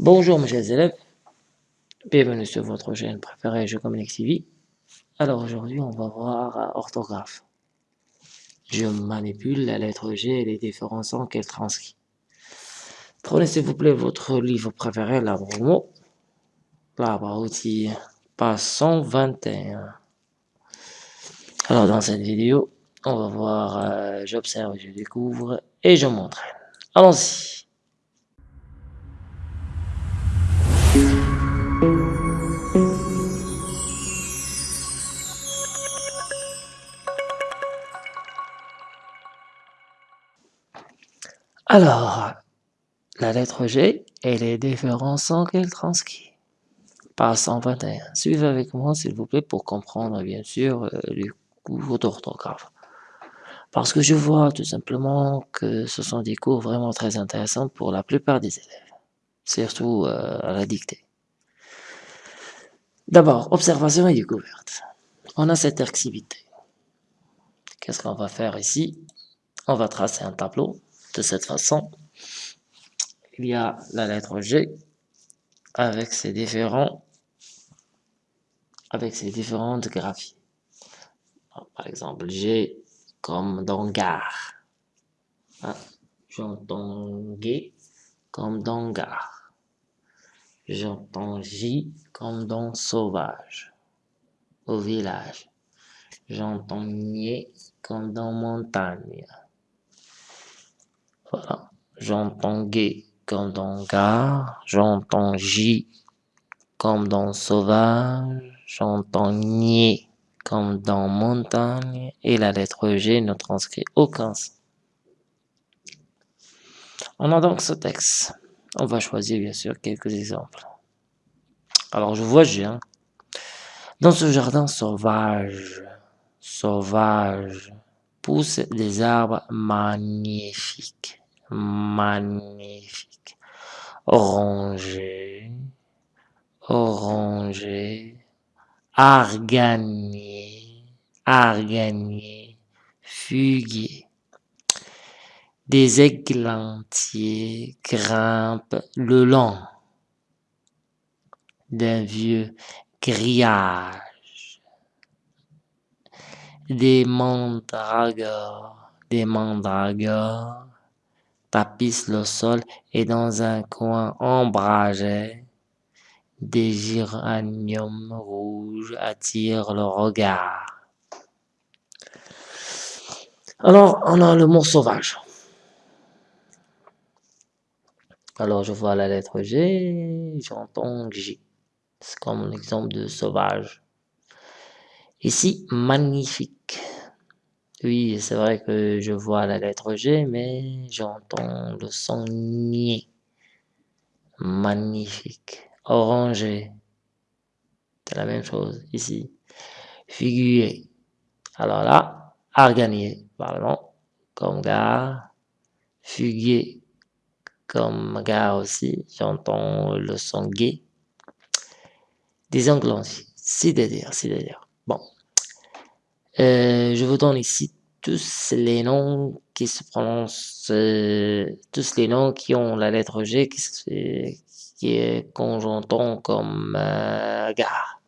Bonjour mes chers élèves, bienvenue sur votre chaîne préférée Je Communique TV. Alors aujourd'hui on va voir orthographe. Je manipule la lettre G et les différents sons qu'elle transcrit. Prenez s'il vous plaît votre livre préféré, l'arbre aux mots, l'arbre à outils, page 121. Alors dans cette vidéo, on va voir euh, j'observe, je découvre et je montre. Allons-y. Alors, la lettre G et les différents sons qu'elle transcrit. Page 121. Suivez avec moi, s'il vous plaît, pour comprendre, bien sûr, euh, le cours d'orthographe. Parce que je vois tout simplement que ce sont des cours vraiment très intéressants pour la plupart des élèves, surtout euh, à la dictée. D'abord, observation et découverte. On a cette activité. Qu'est-ce qu'on va faire ici? On va tracer un tableau de cette façon. Il y a la lettre G avec ses différents avec ses différentes graphies. Par exemple, G comme dans gare. Ah, j'entends G comme dans gare. J'entends J comme dans sauvage, au village. J'entends Nier comme dans montagne. Voilà. J'entends G comme dans gare. J'entends J comme dans sauvage. J'entends Nier comme dans montagne. Et la lettre G ne transcrit aucun son. On a donc ce texte. On va choisir bien sûr quelques exemples. Alors je vois G. Hein. Dans ce jardin sauvage, sauvage, poussent des arbres magnifiques, magnifiques, orangés, orangés, arganier, arganier, fuguier. Des églantiers grimpent le long d'un vieux grillage. Des mandragores, des mandragores tapissent le sol et dans un coin ombragé, des géraniums rouges attirent le regard. Alors, on a le mot sauvage. Alors, je vois la lettre G, j'entends J. C'est comme l'exemple de sauvage. Ici, magnifique. Oui, c'est vrai que je vois la lettre G, mais j'entends le son nier. Magnifique. Orangé. C'est la même chose ici. Figuier. Alors là, arganier, pardon, comme gare. Fuguier, comme gare aussi. J'entends le son gay. Angles c'est-à-dire, c'est-à-dire. Euh, je vous donne ici tous les noms qui se prononcent, euh, tous les noms qui ont la lettre G qui, est conjoncton comme euh, gare.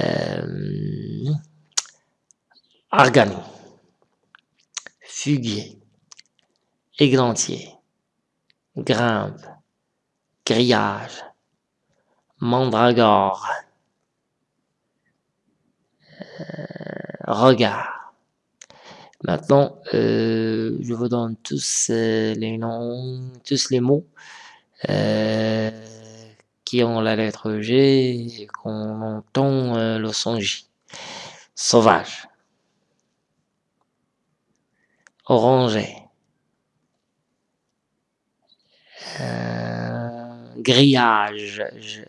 Euh, argano, fuguier, églantier, grimpe, grillage, mandragore, regard. Maintenant, euh, je vous donne tous euh, les noms, tous les mots euh, qui ont la lettre G et qu'on entend euh, le son J. Sauvage. Orangé. Euh, grillage. Je,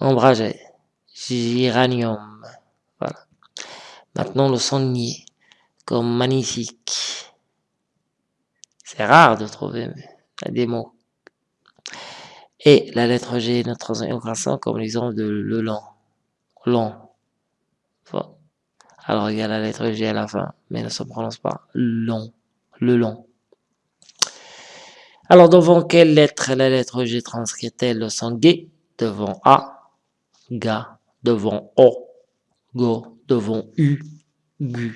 ombragé. Géranium. Voilà. Maintenant, le son nier, comme magnifique. C'est rare de trouver des mots. Et la lettre G transmet aucun son, comme l'exemple de le long. Long. Alors, il y a la lettre G à la fin, mais ne se prononce pas long. Le long. Alors, devant quelle lettre la lettre G transcrit-elle le son G Devant A, Ga. Devant O, Go. Devant U, Gu.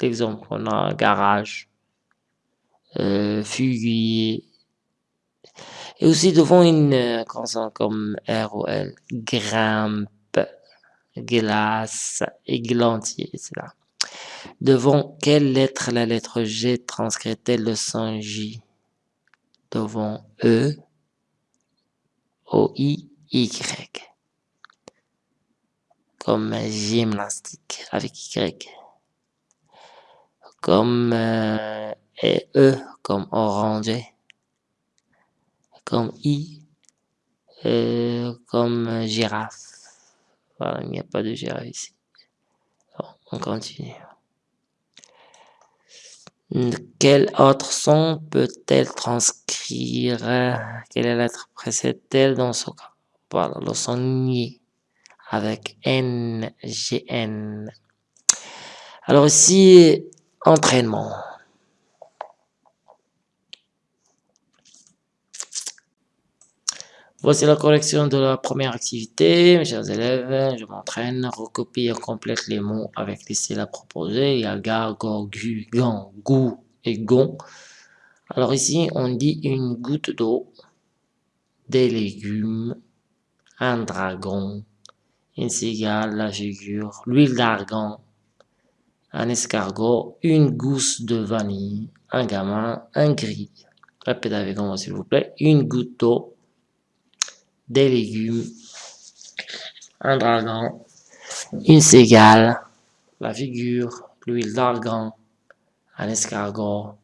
Exemple, on a garage, euh, fuguier. Et aussi devant une euh, consonne comme R ou L, grimpe, glace, églantier, etc. Devant quelle lettre la lettre G transcrit-elle le son J? Devant E, O, I, Y. Comme gymnastique avec Y. Comme euh, E, comme oranger. Comme I, euh, comme girafe. Voilà, il n'y a pas de girafe ici. On continue. Quel autre son peut-elle transcrire? Quelle lettre précède-t-elle dans ce cas? Voilà, le son ni avec N, G, N. Alors ici, entraînement. Voici la correction de la première activité. Mes chers élèves, je m'entraîne, recopie et complète les mots avec les syllabes proposées. Il y a gu, gou et gon. Alors ici, on dit une goutte d'eau, des légumes, un dragon, une cigale, la figure, l'huile d'argan, un escargot, une gousse de vanille, un gamin, un gris. Répétez avec moi s'il vous plaît. Une goutte d'eau, des légumes, un dragon, une cigale, la figure, l'huile d'argan, un escargot,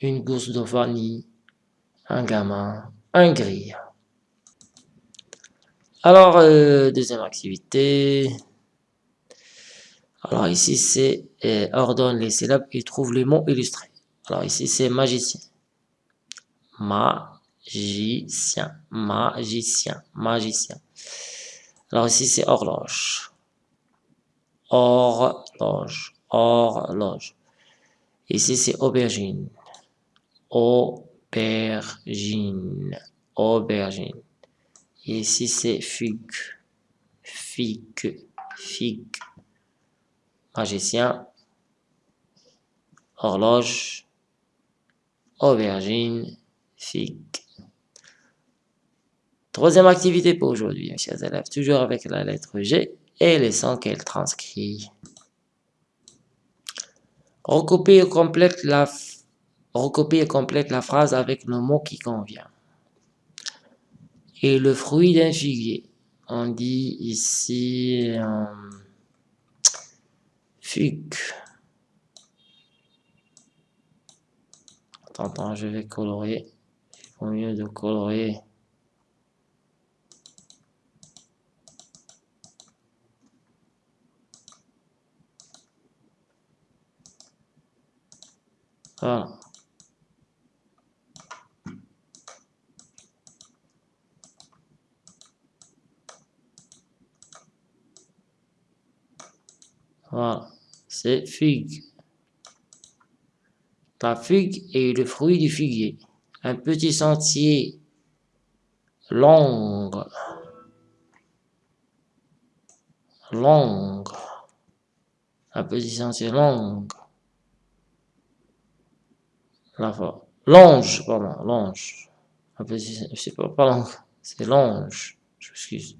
une gousse de vanille, un gamin, un gris. Alors, euh, deuxième activité. Alors ici, c'est euh, ordonne les syllabes et trouve les mots illustrés. Alors ici, c'est magicien. Ma magicien, magicien, magicien. Alors ici, c'est horloge. Horloge, horloge. Ici, c'est aubergine. Aubergine, aubergine. Ici, c'est fugue. Figue, figue. Magicien, horloge, aubergine, figue. Troisième activité pour aujourd'hui, mes chers élèves, toujours avec la lettre G et les sons qu'elle transcrit. Recopie et recopie et complète la phrase avec le mot qui convient. Et le fruit d'un figuier. On dit ici euh, figue. Attends, attends, je vais colorer. Il faut mieux de colorer. Voilà. Voilà, c'est figue. La figue est le fruit du figuier. Un petit sentier long, long, un petit sentier long la forêt. Longe, pardon, longe. Un petit, c'est pas, c'est longe, je m'excuse.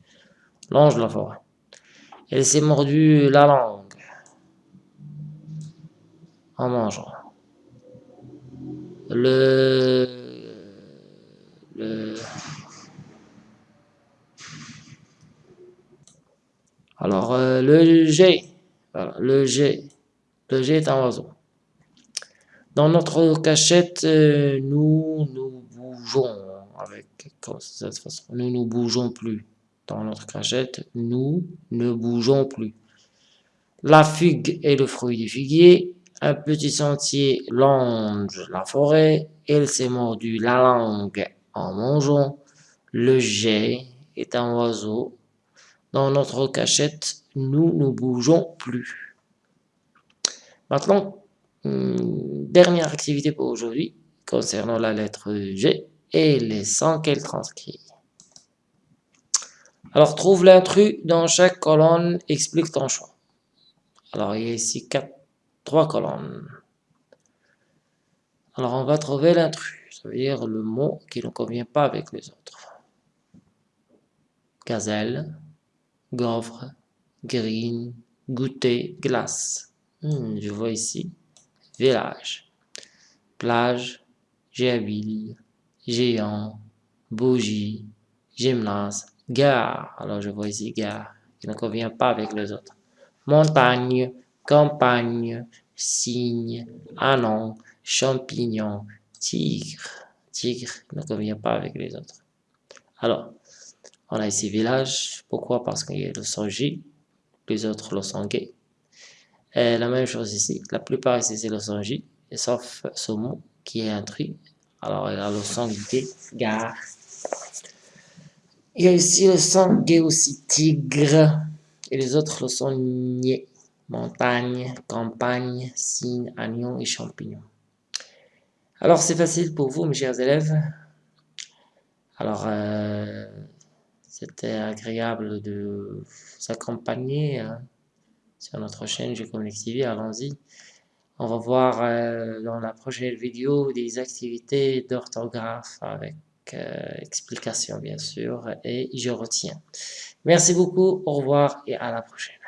Longe la forêt. Elle s'est mordue la langue en mangeant. Le, le alors euh, le G, le G, le G est un oiseau. Dans notre cachette, euh, nous nous bougeons avec cette façon. Nous bougeons plus. Dans notre cachette, nous ne bougeons plus. La figue est le fruit du figuier. Un petit sentier longe la forêt. Elle s'est mordu la langue en mangeant. Le jet est un oiseau. Dans notre cachette, nous ne bougeons plus. Maintenant, Hmm, dernière activité pour aujourd'hui, concernant la lettre G. et les sons qu'elle transcrit. Alors, trouve l'intrus dans chaque colonne, explique ton choix. Alors, il y a ici quatre, trois colonnes. Alors, on va trouver l'intrus, ça veut dire le mot qui ne convient pas avec les autres. Gazelle, gaufre, green, goûter, glace. Hmm, je vois ici village, plage, géabile, géant, bougie, gymnase, gare. Alors je vois ici gare, qui ne convient pas avec les autres. Montagne, campagne, cygne, anon, champignon, tigre. Tigre ne convient pas avec les autres. Alors, on a ici village. Pourquoi? Parce qu'il y a le son J, les autres le son gay. Et la même chose ici. La plupart ici c'est le son J, sauf ce mot qui est intrus. Alors il y a le son gay, gare. Il y a ici le son gay aussi, tigre. Et les autres le son niais, montagne, campagne, cygne, agnon et champignon. Alors c'est facile pour vous mes chers élèves. Alors euh, c'était agréable de s'accompagner hein, sur notre chaîne G-Connect TV. Allons-y. On va voir euh, dans la prochaine vidéo des activités d'orthographe avec euh, explication bien sûr et je retiens. Merci beaucoup, au revoir et à la prochaine.